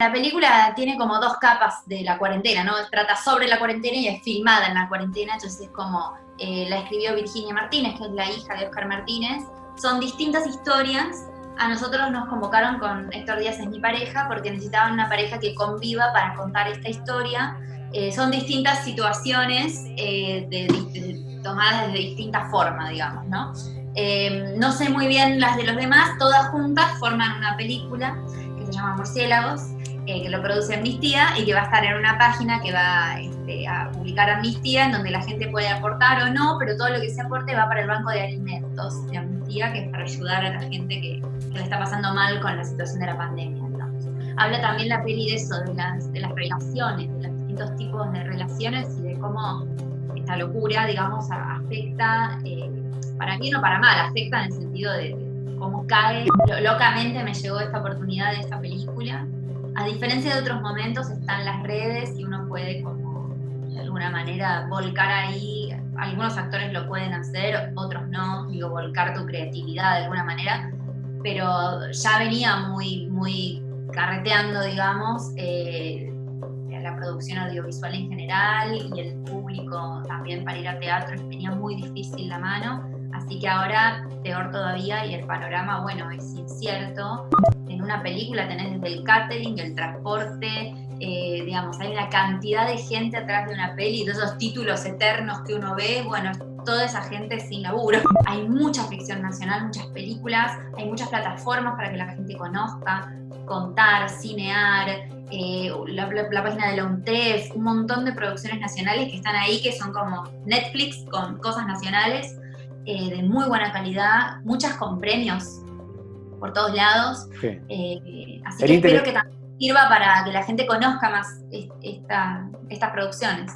La película tiene como dos capas de la cuarentena, ¿no? Trata sobre la cuarentena y es filmada en la cuarentena, entonces es como eh, la escribió Virginia Martínez, que es la hija de Oscar Martínez. Son distintas historias. A nosotros nos convocaron con Héctor Díaz, es mi pareja, porque necesitaban una pareja que conviva para contar esta historia. Eh, son distintas situaciones eh, tomadas de distintas formas, digamos, ¿no? no sé muy bien las de los demás, todas juntas forman una película que se llama Murciélagos, eh, que lo produce Amnistía y que va a estar en una página que va este, a publicar Amnistía, en donde la gente puede aportar o no, pero todo lo que se aporte va para el Banco de Alimentos de Amnistía, que es para ayudar a la gente que, que le está pasando mal con la situación de la pandemia. Habla también la peli de eso, de las, de las relaciones, de los distintos tipos de relaciones y de cómo esta locura, digamos, afecta, eh, para bien o para mal, afecta en el sentido de, de cómo cae. Locamente me llegó esta oportunidad de esta película a diferencia de otros momentos, están las redes y uno puede como de alguna manera volcar ahí, algunos actores lo pueden hacer, otros no, digo, volcar tu creatividad de alguna manera, pero ya venía muy, muy carreteando, digamos, eh, la producción audiovisual en general y el público también para ir a teatro tenía muy difícil la mano, así que ahora peor todavía y el panorama, bueno, es incierto una película tenés desde el catering, el transporte, eh, digamos, hay una cantidad de gente atrás de una peli, de esos títulos eternos que uno ve, bueno, toda esa gente sin laburo. Hay mucha ficción nacional, muchas películas, hay muchas plataformas para que la gente conozca, contar, cinear, eh, la, página de la UNTEF, un montón de producciones nacionales que están ahí, que son como Netflix con cosas nacionales, eh, de muy buena calidad, muchas con premios por todos lados. Eh, así que espero que también sirva para que la gente conozca más estas producciones.